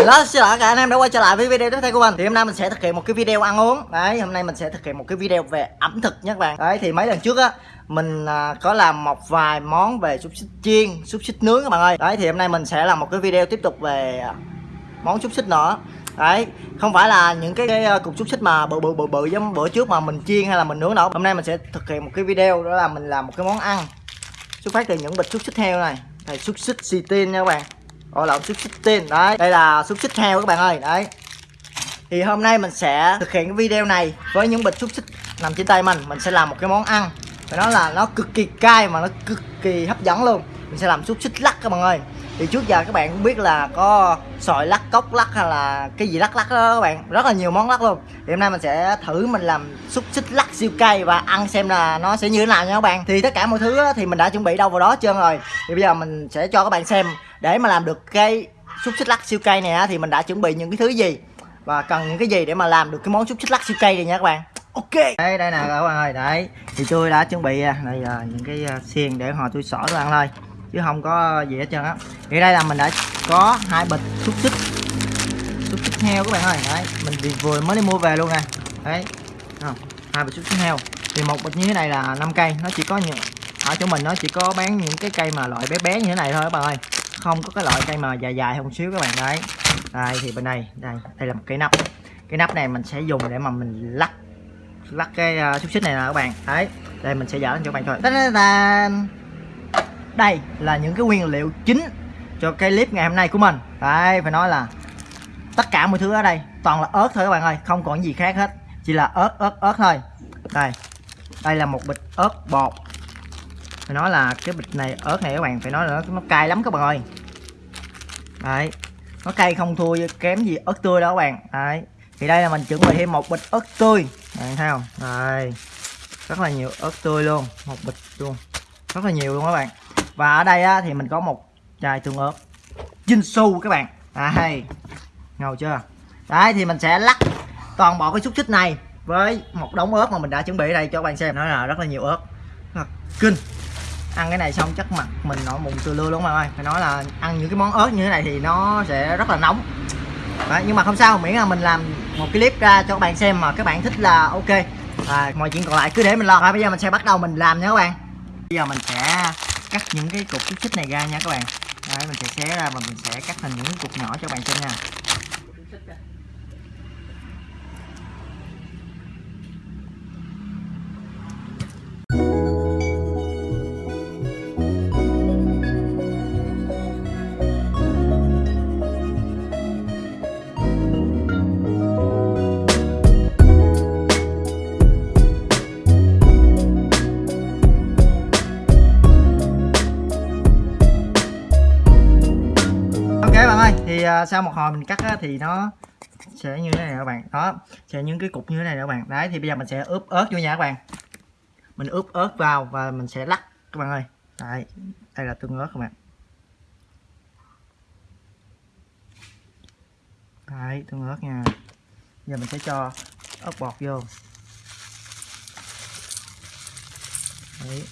Hello, xin lỗi cả anh em đã quay trở lại với video tiếp theo của mình. Thì hôm nay mình sẽ thực hiện một cái video ăn uống. Đấy, hôm nay mình sẽ thực hiện một cái video về ẩm thực nha các bạn. Đấy, thì mấy lần trước á Mình à, có làm một vài món về xúc xích chiên, xúc xích nướng các bạn ơi. Đấy, thì hôm nay mình sẽ làm một cái video tiếp tục về à, món xúc xích nữa. Đấy, không phải là những cái, cái à, cục xúc xích mà bự bự bự bự giống bữa trước mà mình chiên hay là mình nướng đâu. Hôm nay mình sẽ thực hiện một cái video đó là mình làm một cái món ăn. Xuất phát từ những bịch xúc xích heo này Này xúc xích xì tin nha các bạn gọi là xúc xích tin đấy, đây là xúc xích heo các bạn ơi. Đấy. Thì hôm nay mình sẽ thực hiện cái video này với những bịch xúc xích nằm trên tay mình. Mình sẽ làm một cái món ăn. Phải nói là, nó cực kỳ cay mà nó cực kỳ hấp dẫn luôn mình sẽ làm xúc xích lắc các bạn ơi. Thì trước giờ các bạn cũng biết là có sòi lắc, cốc lắc hay là cái gì lắc lắc đó các bạn. Rất là nhiều món lắc luôn. Thì hôm nay mình sẽ thử mình làm xúc xích lắc siêu cay và ăn xem là nó sẽ như thế nào nha các bạn. Thì tất cả mọi thứ thì mình đã chuẩn bị đâu vào đó trơn rồi. Thì bây giờ mình sẽ cho các bạn xem. Để mà làm được cái xúc xích lắc siêu cay này thì mình đã chuẩn bị những cái thứ gì? Và cần những cái gì để mà làm được cái món xúc xích lắc siêu cay này nha các bạn. Ok. Đây đây nè các bạn ơi. Đấy. Thì tôi đã chuẩn bị à, đây là những cái à, xiên để họ tôi xỏ tôi ăn thôi chứ không có gì hết trơn á. Thì đây là mình đã có hai bịch xúc xích xúc xích heo các bạn ơi. Đấy mình vừa mới đi mua về luôn nè. Đấy hai bịch xúc xích heo. Thì một bịch như thế này là 5 cây. Nó chỉ có những ở chỗ mình nó chỉ có bán những cái cây mà loại bé bé như thế này thôi các bạn ơi. Không có cái loại cây mà dài dài không xíu các bạn đấy. Đây thì bên đây đây đây là một cái nắp. Cái nắp này mình sẽ dùng để mà mình lắc lắc cái ờ, uh, xúc xích này nè các bạn. Đấy đây mình sẽ dở lên cho các bạn thôi đây là những cái nguyên liệu chính cho cái clip ngày hôm nay của mình. Đấy phải nói là tất cả mọi thứ ở đây toàn là ớt thôi các bạn ơi không còn gì khác hết. Chỉ là ớt ớt ớt thôi. Đây đây là một bịch ớt bột. Phải nói là cái bịch này ớt này các bạn phải nói là nó, nó cay lắm các bạn ơi. Đấy nó cay không thua kém gì ớt tươi đó các bạn. Đấy thì đây là mình chuẩn bị thêm một bịch ớt tươi. Bạn thấy không? Đây rất là nhiều ớt tươi luôn một bịch luôn. Rất là nhiều luôn các bạn và ở đây á, thì mình có một chai tương ớt. Jinsu các bạn. À, đây ngầu chưa? Đấy thì mình sẽ lắc toàn bộ cái xúc xích này với một đống ớt mà mình đã chuẩn bị đây cho các bạn xem. Nó là rất là nhiều ớt. Là kinh. Ăn cái này xong chắc mặt mình nổi mụn từ lưa luôn mà ơi. Phải nói là ăn những cái món ớt như thế này thì nó sẽ rất là nóng. Đấy, nhưng mà không sao miễn là mình làm một cái clip ra cho các bạn xem mà các bạn thích là ok. À, mọi chuyện còn lại cứ để mình lo. Bây giờ mình sẽ bắt đầu mình làm nha các bạn. Bây giờ mình sẽ cắt những cái cục xích này ra nha các bạn. Đấy, mình sẽ xé ra và mình sẽ cắt thành những cục nhỏ cho các bạn xem nha. À, sau một hồi mình cắt á, thì nó sẽ như thế này các bạn. Đó sẽ những cái cục như thế này các bạn. Đấy thì bây giờ mình sẽ ướp ớt vô nha các bạn. Mình ướp ớt vào và mình sẽ lắc các bạn ơi. Đấy đây là tương ớt các bạn. Đấy tương ớt nha. Giờ mình sẽ cho ớt bọt vô. Đấy.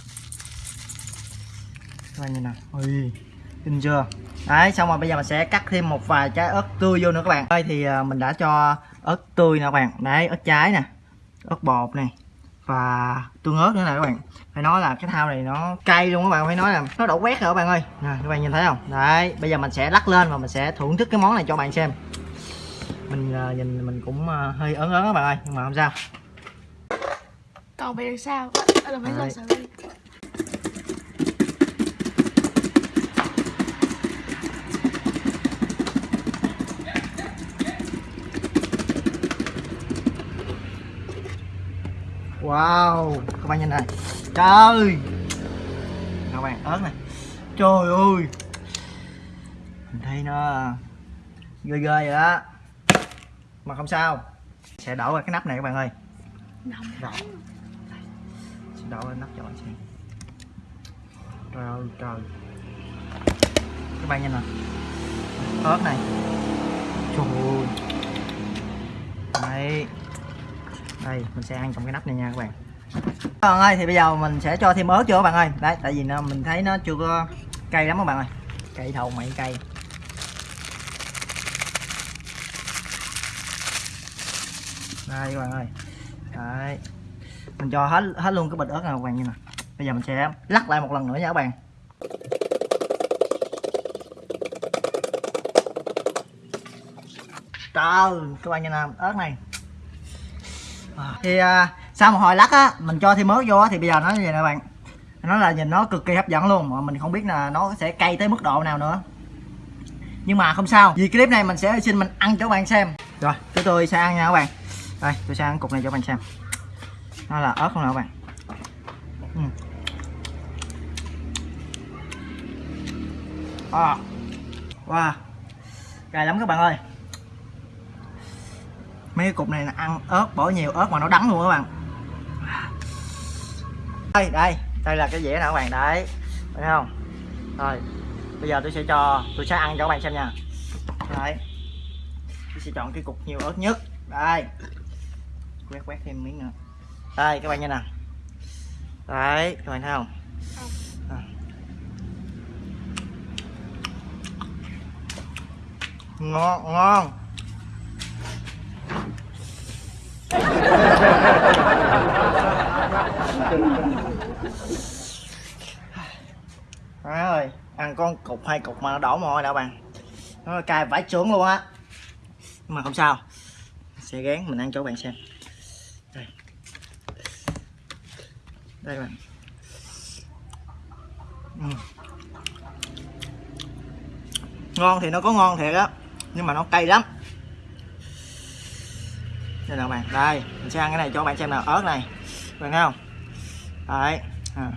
Các bạn nhìn nào. Ui kinh chưa? Đấy xong rồi bây giờ mình sẽ cắt thêm một vài trái ớt tươi vô nữa các bạn. Đây thì à, mình đã cho ớt tươi nè các bạn. Đấy ớt trái nè ớt bột này và tương ớt nữa nè các bạn. Phải nói là cái thao này nó cay luôn các bạn phải nói là nó đổ quét rồi các bạn ơi. Nè các bạn nhìn thấy không? Đấy bây giờ mình sẽ lắc lên và mình sẽ thưởng thức cái món này cho bạn xem. Mình uh, nhìn mình cũng uh, hơi ớn ớn các bạn ơi nhưng mà không sao. Còn bị sao? Là phải lo sợ wow, các bạn nhìn này. Trời các bạn ớt này. Trời ơi. Mình thấy nó uh, ghê ghê vậy đó. Mà không sao. Sẽ đổ vào cái nắp này các bạn ơi. Rồi. Sẽ đổ vào nắp cho bạn xem. Trời ơi, trời. Các bạn nhìn nè. Ớt này. Trời ơi. Đấy đây mình sẽ ăn trong cái nắp này nha các bạn. Các bạn ơi thì bây giờ mình sẽ cho thêm ớt vô các bạn ơi. Đấy tại vì nó, mình thấy nó chưa có cay lắm các bạn ơi. Cay thầu mày cay. Đây các bạn ơi. Đấy. Mình cho hết hết luôn cái bịch ớt này các bạn như nè bây giờ mình sẽ lắc lại một lần nữa nha các bạn. Trời các bạn nhìn nè ớt này. Ờ, thì à, sau một hồi lắc á mình cho thêm mớt vô á thì bây giờ nó như vậy nè bạn. Nó là nhìn nó cực kỳ hấp dẫn luôn mà mình không biết là nó sẽ cay tới mức độ nào nữa. Nhưng mà không sao vì clip này mình sẽ xin mình ăn cho các bạn xem. Rồi tụi tôi sẽ ăn nha các bạn. Đây tôi sẽ ăn cục này cho các bạn xem. Nó là ớt không nào các bạn? Ừ. à. wow. Cay lắm các bạn ơi mấy cái cục này là ăn ớt, bỏ nhiều ớt mà nó đắng luôn các bạn. Đây đây đây là cái dĩa nè các bạn, đấy. Thấy không? Rồi, bây giờ tôi sẽ cho, tôi sẽ ăn cho các bạn xem nha. Đấy. Tôi sẽ chọn cái cục nhiều ớt nhất. Đây. Quét quét thêm miếng nữa. Đây, các bạn nha nè. Đấy, các bạn thấy không? À. ngon ngon. Má ơi, ăn con cục hai cục mà nó đổ mồ hôi đã bạn. Nó cay vãi trưởng luôn á. Nhưng mà không sao. Sẽ gán mình ăn cho các bạn xem. Đây. Đây các bạn. Uhm. Ngon thì nó có ngon thiệt á Nhưng mà nó cay lắm. Đây nào bạn, đây Mình sẽ ăn cái này cho bạn xem nào, ớt này. Bạn thấy không? Đấy. À.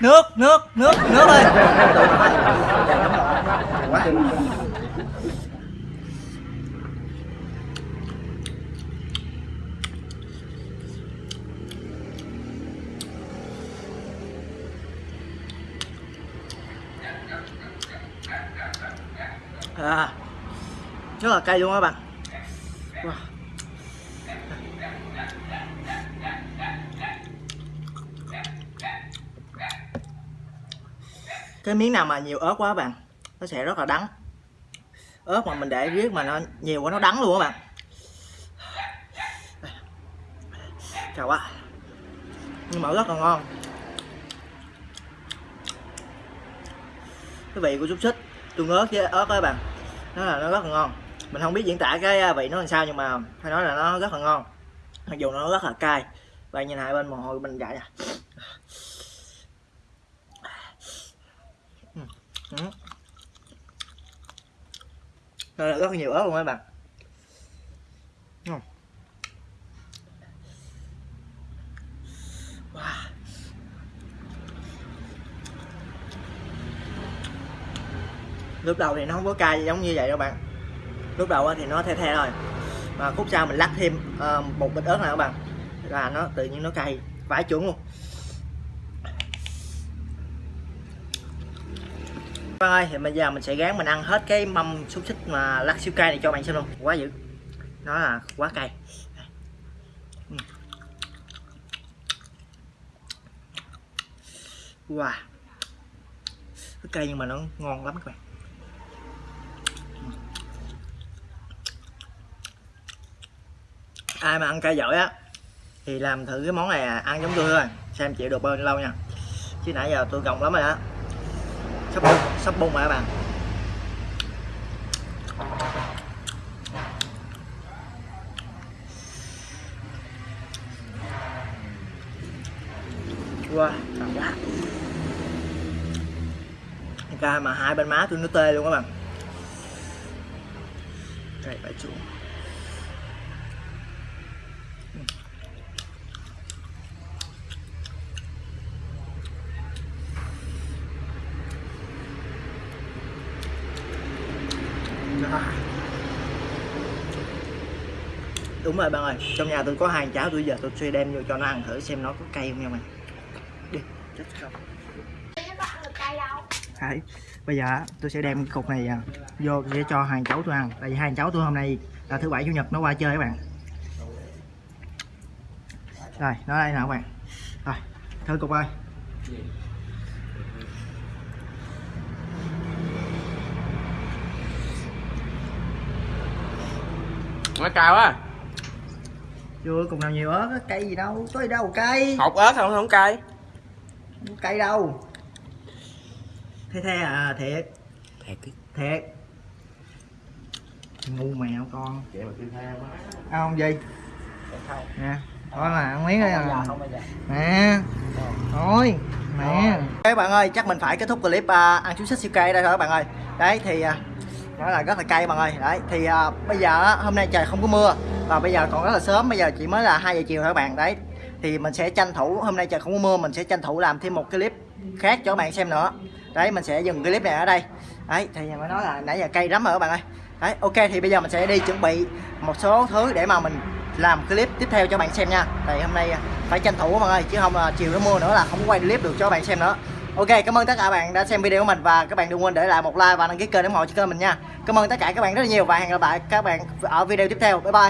nước nước nước nước ơi à, rất là cay luôn các bạn? Wow. cái miếng nào mà nhiều ớt quá các bạn nó sẽ rất là đắng. Ớt mà mình để riết mà nó nhiều quá nó đắng luôn các bạn. Chào quá nhưng mà rất là ngon. Cái vị của xúc xích tương ớt với ớt các bạn nó là nó rất là ngon. Mình không biết diễn tả cái à, vị nó làm sao nhưng mà phải nói là nó rất là ngon. Mặc dù nó rất là cay. Và nhìn hai bên mồ hôi bên dại nè. Ừ. ừ. Đây là rất là nhiều ớt luôn các bạn. Lúc đầu thì nó không có cay giống như vậy đâu bạn. Lúc đầu thì nó the the thôi. Mà khúc sau mình lắc thêm uh, một bịch ớt này các bạn. Là nó tự nhiên nó cay vãi chuẩn luôn. Vâng ơi, thì bây giờ mình sẽ gán mình ăn hết cái mâm xúc xích mà lắc siêu cay này cho bạn xem luôn. Quá dữ. Nó là quá cay. Wow. Cái cay nhưng mà nó ngon lắm các bạn. Ai mà ăn cay giỏi á Thì làm thử cái món này à, ăn giống tôi thôi. Xem chịu được bao nhiêu lâu nha. Chứ nãy giờ tôi gồng lắm rồi đó. Sắp bung sắp bung rồi các bạn. Wow cảm giác ca mà hai bên má tôi nó tê luôn các bạn. Đây phải chuột đúng rồi bạn ơi, trong nhà tôi có hai cháu, tôi giờ tôi sẽ đem vô cho nó ăn thử xem nó có cay không nha mày đi Đấy. bây giờ tôi sẽ đem cái cục này à, vô để cho hàng cháu tôi ăn. Tại vì hai cháu tôi hôm nay là thứ bảy, chủ nhật, nó qua chơi các bạn. Rồi, nó đây nào các bạn. Rồi, thử cục ơi. Nó cao quá chưa cùng nào nhiều ớt á, cây gì đâu có gì đâu cây hột ớt không không cay. Không cây đâu. Thế thế à thiệt. Thiệt thiệt. Ngu mèo con. Vậy mà kêu theo ăn không gì? Nè thôi mà ăn miếng đây à. không bao giờ nè thôi nè. Các bạn ơi chắc mình phải kết thúc clip à, ăn chú xích siêu cay đây thôi các bạn ơi. Đấy thì à, nó là rất là cay bạn ơi. Đấy thì à, bây giờ hôm nay trời không có mưa và bây giờ còn rất là sớm bây giờ chỉ mới là 2 giờ chiều thôi các bạn. Đấy thì mình sẽ tranh thủ hôm nay trời không có mưa mình sẽ tranh thủ làm thêm một clip khác cho các bạn xem nữa. Đấy mình sẽ dừng clip này ở đây. Đấy thì mới nói là nãy giờ cay lắm rồi các bạn ơi. Đấy ok thì bây giờ mình sẽ đi chuẩn bị một số thứ để mà mình làm clip tiếp theo cho bạn xem nha. Tại hôm nay à, phải tranh thủ các bạn ơi chứ không là chiều nó mưa nữa là không quay clip được cho các bạn xem nữa ok, cảm ơn tất cả các bạn đã xem video của mình và các bạn đừng quên để lại một like và đăng ký kênh để ủng hộ cho kênh mình nha. Cảm ơn tất cả các bạn rất là nhiều và hẹn gặp lại các bạn ở video tiếp theo. Bye bye.